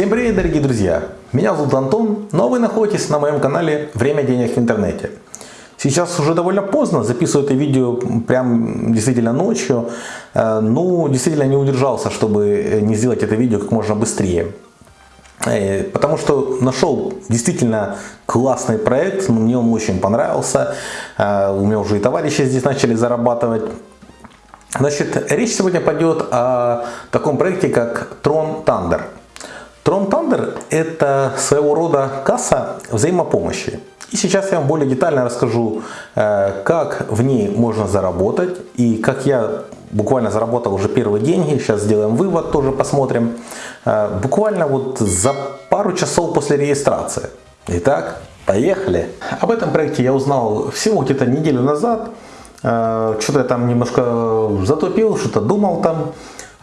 Всем привет, дорогие друзья! Меня зовут Антон, но вы находитесь на моем канале «Время денег в интернете». Сейчас уже довольно поздно, записываю это видео прям действительно ночью. Э, ну, действительно не удержался, чтобы не сделать это видео как можно быстрее. Э, потому что нашел действительно классный проект, мне он очень понравился. Э, у меня уже и товарищи здесь начали зарабатывать. Значит, речь сегодня пойдет о таком проекте, как Tron Thunder. Tron Thunder это своего рода касса взаимопомощи. И сейчас я вам более детально расскажу, э, как в ней можно заработать и как я буквально заработал уже первые деньги. Сейчас сделаем вывод, тоже посмотрим. Э, буквально вот за пару часов после регистрации. Итак, поехали. Об этом проекте я узнал всего где-то неделю назад. Э, что-то я там немножко затупил, что-то думал там.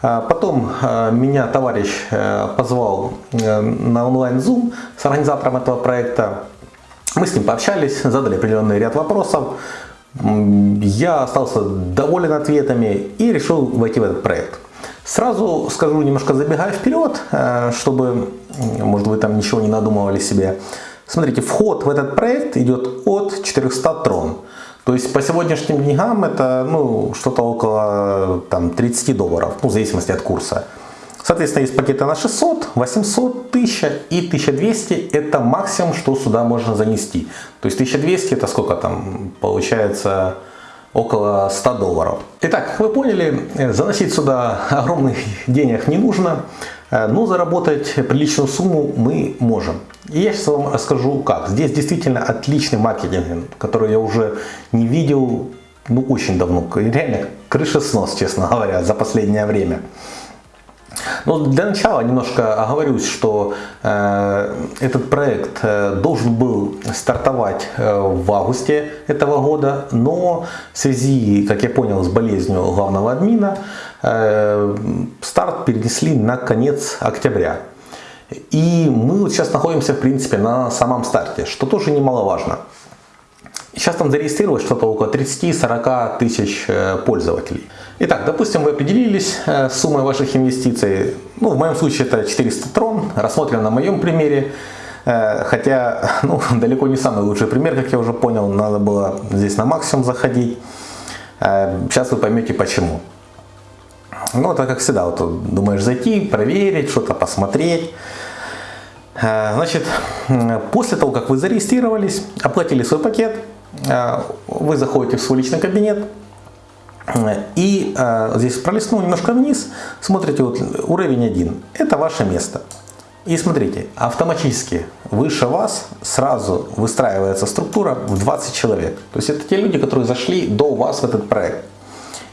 А потом э, меня товарищ э, позвал на онлайн-зум с организатором этого проекта. Мы с ним пообщались, задали определенный ряд вопросов. Я остался доволен ответами и решил войти в этот проект. Сразу скажу, немножко забегая вперед, чтобы, может вы там ничего не надумывали себе. Смотрите, вход в этот проект идет от 400 трон. То есть по сегодняшним деньгам это ну, что-то около там, 30 долларов, ну, в зависимости от курса. Соответственно, есть пакеты на 600, 800, 1000 и 1200 это максимум, что сюда можно занести. То есть 1200 это сколько там получается около 100 долларов. Итак, вы поняли, заносить сюда огромных денег не нужно. Э, но заработать приличную сумму мы можем. И я сейчас вам расскажу как. Здесь действительно отличный маркетинг, который я уже не видел ну, очень давно. Реально крышеснос, честно говоря, за последнее время. Но для начала немножко оговорюсь, что э, этот проект э, должен был стартовать э, в августе этого года, но в связи, как я понял, с болезнью главного админа, э, старт перенесли на конец октября. И мы вот сейчас находимся, в принципе, на самом старте, что тоже немаловажно. Сейчас там зарегистрировалось что-то около 30-40 тысяч э, пользователей. Итак, допустим, вы определились э, с суммой ваших инвестиций. Ну, в моем случае это 400 трон, рассмотрим на моем примере. Э, хотя, ну, далеко не самый лучший пример, как я уже понял, надо было здесь на максимум заходить. Э, сейчас вы поймете почему. Ну, это как всегда, вот, думаешь зайти, проверить, что-то посмотреть. Значит, после того, как вы зарегистрировались, оплатили свой пакет, вы заходите в свой личный кабинет, и э, здесь пролистнул немножко вниз, смотрите, вот уровень 1, это ваше место. И смотрите, автоматически выше вас сразу выстраивается структура в 20 человек. То есть это те люди, которые зашли до вас в этот проект.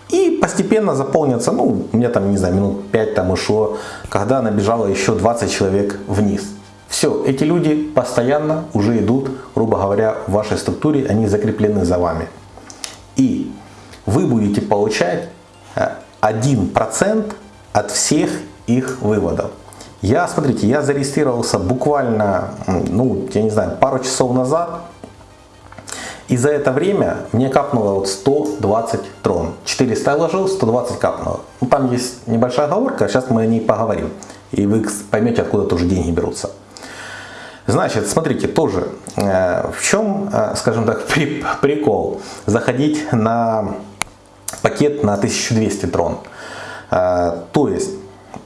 И постепенно заполнится, ну, у меня там, не знаю, минут 5 там ушло, когда набежало еще 20 человек вниз. Все, эти люди постоянно уже идут, грубо говоря, в вашей структуре, они закреплены за вами. И вы будете получать 1% э, от всех их выводов. Я, смотрите, я зарегистрировался буквально, ну, я не знаю, пару часов назад. И за это время мне капнуло вот 120 трон. 400 я вложил, 120 капнуло. Ну, там есть небольшая оговорка, сейчас мы о ней поговорим. И вы поймете, откуда тоже деньги берутся. Значит, смотрите, тоже, э, в чем, э, скажем так, прикол заходить на пакет на 1200 трон. А, то есть,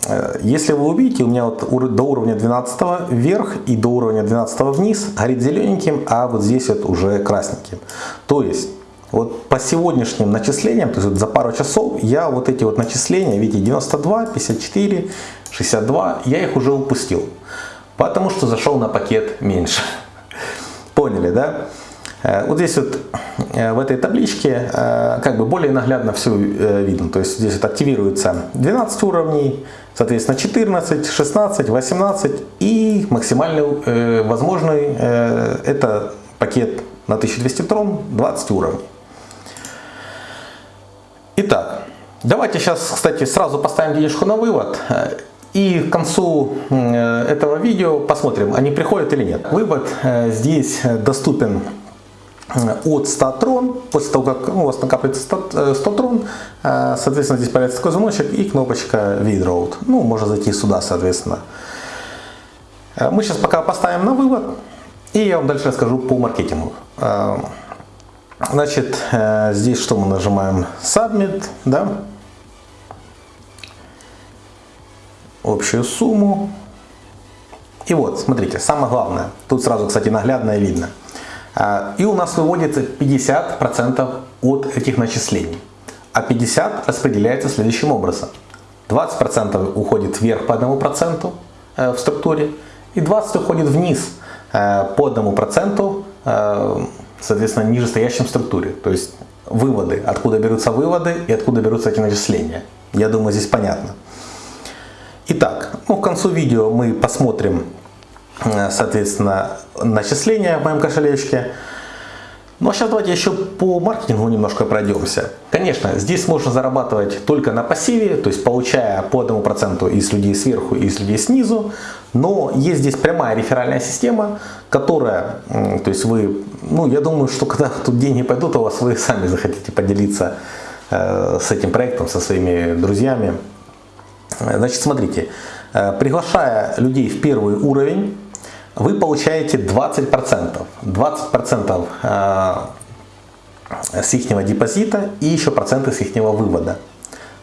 э, если вы увидите, у меня вот до уровня 12 вверх и до уровня 12 вниз горит зелененьким, а вот здесь вот уже красненьким. То есть, вот по сегодняшним начислениям, то есть вот за пару часов, я вот эти вот начисления, видите, 92, 54, 62, я их уже упустил. Потому что зашел на пакет меньше. Поняли, да? Э, вот здесь вот э, в этой табличке э, как бы более наглядно все видно. То есть здесь вот активируется 12 уровней, соответственно 14, 16, 18 и максимальный возможный это пакет на 1200 трон 20 уровней. Итак, давайте сейчас, кстати, сразу поставим денежку на вывод. И к концу этого видео посмотрим, они приходят или нет. Вывод здесь доступен от 100 трон, после того, как ну, у вас накапливается 100, 100 трон, соответственно, здесь появится такой замочек и кнопочка Withdraw. Ну, можно зайти сюда, соответственно. Э, мы сейчас пока поставим на вывод, и я вам дальше расскажу по маркетингу. Э, значит, э, здесь что мы нажимаем? Submit, да? Общую сумму. И вот, смотрите, самое главное, тут сразу, кстати, наглядно и видно. И у нас выводится 50% от этих начислений, а 50% распределяется следующим образом. 20% уходит вверх по 1% в структуре, и 20 уходит вниз э, по одному проценту, э, соответственно, нижестоящем структуре. То есть выводы, откуда берутся выводы и откуда берутся эти начисления. Я думаю, здесь понятно. Итак, ну, к концу видео мы посмотрим, э, соответственно, начисления в моем кошелечке. Ну а сейчас давайте еще по маркетингу немножко пройдемся. Конечно, здесь можно зарабатывать только на пассиве, то есть получая по одному проценту из людей сверху и из людей снизу. Но есть здесь прямая реферальная система, которая, то есть вы, ну я думаю, что когда тут деньги пойдут у вас, вы сами захотите поделиться э, с этим проектом, со своими друзьями. Значит, смотрите, э, приглашая людей в первый уровень, вы получаете 20%. 20% э, с их депозита и еще проценты с их вывода.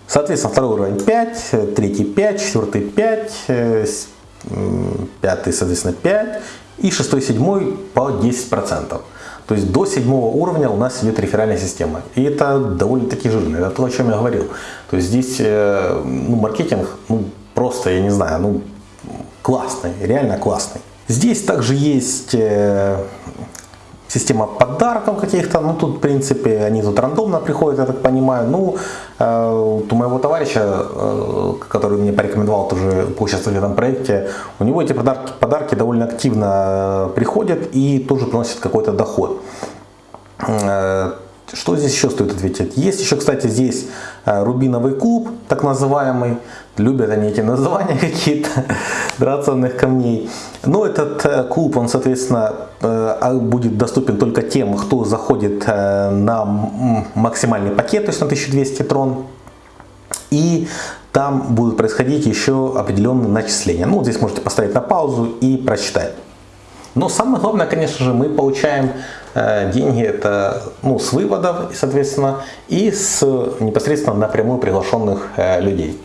Соответственно, второй уровень 5, третий 5, четвертый 5, э, пятый, соответственно, 5 и шестой, седьмой по 10%. То есть до седьмого уровня у нас идет реферальная система. И это довольно-таки жирно. Это то, о чем я говорил. То есть здесь э, ну, маркетинг ну, просто, я не знаю, ну, классный, реально классный. Здесь также есть э, система подарков каких-то, ну тут в принципе они тут рандомно приходят, я так понимаю. Ну, э, у моего товарища, э, который мне порекомендовал тоже поучаствовать в этом проекте, у него эти подарки, подарки довольно активно приходят и тоже приносят какой-то доход. Что здесь еще стоит ответить? Есть еще, кстати, здесь рубиновый куб, так называемый. Любят они эти названия какие-то драгоценных камней. Но этот э, клуб, он, соответственно, э, а, будет доступен только тем, кто заходит э, на максимальный пакет, то есть на 1200 трон. И там будут происходить еще определенные начисления. Ну, вот здесь можете поставить на паузу и прочитать. Но самое главное, конечно же, мы получаем деньги это ну, с выводов, соответственно, и с непосредственно напрямую приглашенных людей.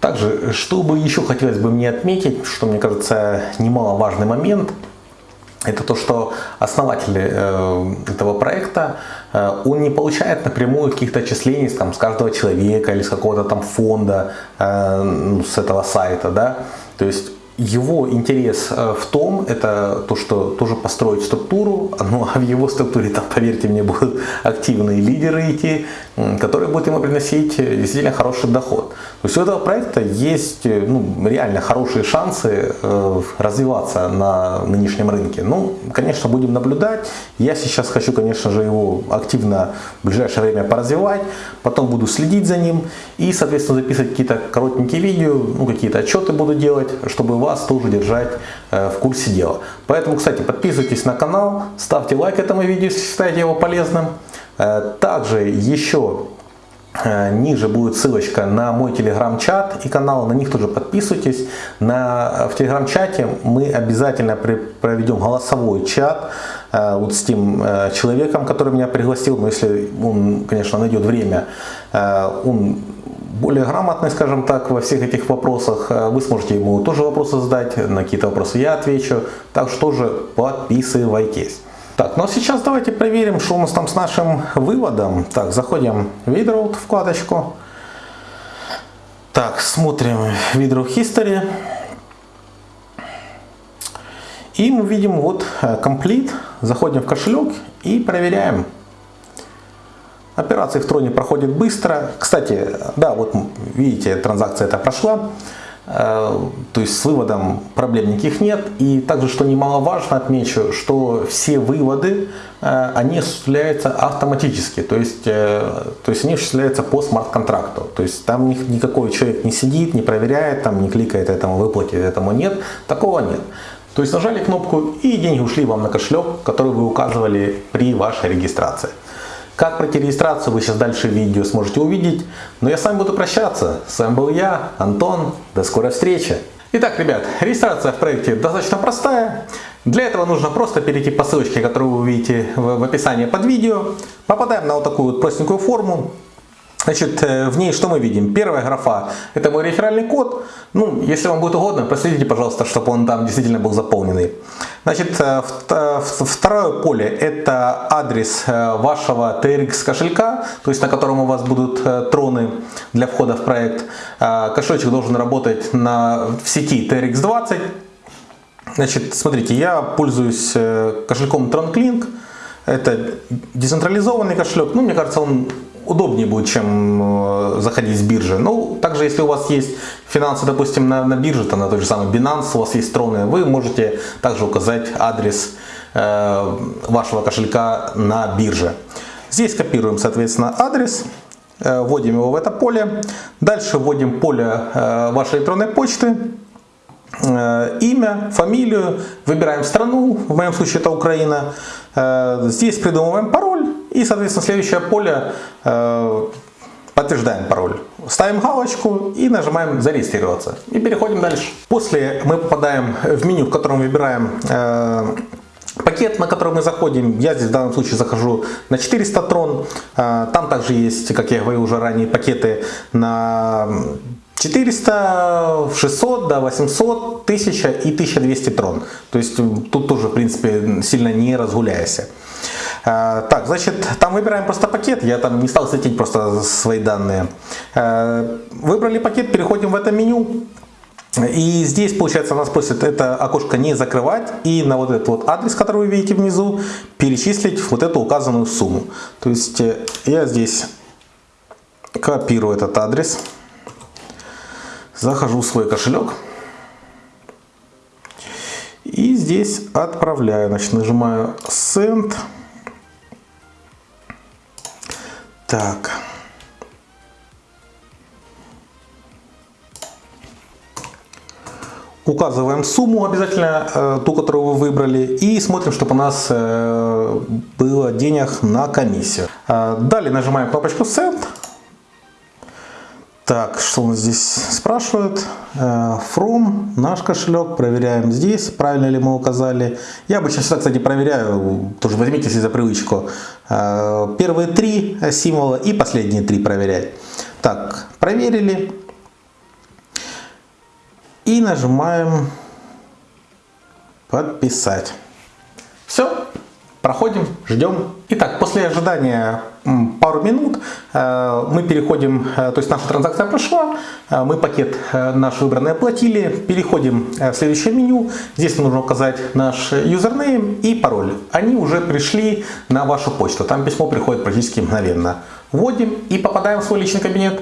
Также, что бы еще хотелось бы мне отметить, что мне кажется немаловажный момент, это то, что основатель э, этого проекта, э, он не получает напрямую каких-то отчислений там, с каждого человека или с какого-то там фонда, э, ну, с этого сайта. Да? То есть его интерес э, в том, это то, что тоже построить структуру, ну а в его структуре там, поверьте мне, будут активные лидеры идти, которые будут ему приносить э, действительно хороший доход. То есть у этого проекта есть э, ну, реально хорошие шансы развиваться на нынешнем рынке. Ну, конечно, будем наблюдать. Я сейчас хочу, конечно же, его активно в ближайшее время поразвивать, потом буду следить за ним и, соответственно, записывать какие-то коротенькие видео, ну, какие-то отчеты буду делать, чтобы вас тоже держать э, в курсе дела. Поэтому, кстати, подписывайтесь на канал, ставьте лайк этому видео, если считаете его полезным. Э, также еще э, Ниже будет ссылочка на мой телеграм-чат и канал, на них тоже подписывайтесь. На, в телеграм-чате мы обязательно при, проведем голосовой чат вот с тем человеком, который меня пригласил, но если он, конечно, найдет время, он более грамотный, скажем так, во всех этих вопросах. Э, вы сможете ему тоже вопросы задать, на какие-то вопросы я отвечу. Так что тоже подписывайтесь. Так, ну а сейчас давайте проверим, что у нас там с нашим выводом. Так, заходим в Widroad вкладочку. Так, смотрим Widroad History. И мы видим вот э, Complete. Заходим в кошелек и проверяем. Операции в троне проходят быстро. Кстати, да, вот видите, транзакция эта прошла. Э, то есть с выводом проблем никаких нет. И также, что немаловажно, отмечу, что все выводы, э, они осуществляются автоматически. То есть, э, то есть они осуществляются по смарт-контракту. То есть там никакой человек не сидит, не проверяет, там не кликает этому выплатить, этому нет. Такого нет. То есть нажали кнопку и деньги ушли вам на кошелек, который вы указывали при вашей регистрации. Как пройти регистрацию, вы сейчас дальше в видео сможете увидеть. Но я с вами буду прощаться. С вами был я, Антон. До скорой встречи. Итак, ребят, регистрация в проекте достаточно простая. Для этого нужно просто перейти по ссылочке, которую вы увидите в описании под видео. Попадаем на вот такую вот простенькую форму. Значит, э, в ней что мы видим? Первая графа – это мой реферальный код. Ну, если вам будет угодно, проследите, пожалуйста, чтобы он там действительно был заполненный. Значит, э, второе поле – это адрес э, вашего TRX кошелька, то есть на котором у вас будут троны для входа в проект. Кошелечек должен работать на, в сети TRX20. Значит, смотрите, я пользуюсь кошельком TronClink. Это децентрализованный кошелек. Ну, мне кажется, он удобнее будет, чем э, заходить с биржи. Ну, также, если у вас есть финансы, допустим, на, на бирже, то на той же самой Binance, у вас есть троны, вы можете также указать адрес э, вашего кошелька на бирже. Здесь копируем, соответственно, адрес, э, вводим его в это поле. Дальше вводим поле э, вашей электронной почты, э, имя, фамилию, выбираем страну, в моем случае это Украина. Э, здесь придумываем пароль и, соответственно, следующее поле э, подтверждаем пароль. Ставим галочку и нажимаем зарегистрироваться. И переходим дальше. После мы попадаем в меню, в котором выбираем э, пакет, на который мы заходим. Я здесь в данном случае захожу на 400 трон. Э, там также есть, как я говорил уже ранее, пакеты на 400, 600, да, 800, 1000 и 1200 трон. То есть тут тоже, в принципе, сильно не разгуляйся. А, так, значит, там выбираем просто пакет, я там не стал светить просто свои данные. А, выбрали пакет, переходим в это меню. И здесь, получается, нас просит это окошко не закрывать и на вот этот вот адрес, который вы видите внизу, перечислить вот эту указанную сумму. То есть э, я здесь копирую этот адрес, захожу в свой кошелек и здесь отправляю. Значит, нажимаю Send. Так. Указываем сумму обязательно, э, ту, которую вы выбрали, и смотрим, чтобы у нас э, было денег на комиссию. Э, далее нажимаем кнопочку Send. Так, что у нас здесь спрашивают? From, наш кошелек, проверяем здесь, правильно ли мы указали. Я обычно всегда, кстати, проверяю, тоже возьмите себе за привычку. Первые три символа и последние три проверять. Так, проверили. И нажимаем подписать. Все, проходим, ждем. Итак, после ожидания пару минут э, мы переходим, э, то есть наша транзакция прошла, э, мы пакет наш выбранный оплатили, переходим в следующее меню, здесь нужно указать наш юзернейм и пароль. Они уже пришли на вашу почту, там письмо приходит практически мгновенно. Вводим и попадаем в свой личный кабинет.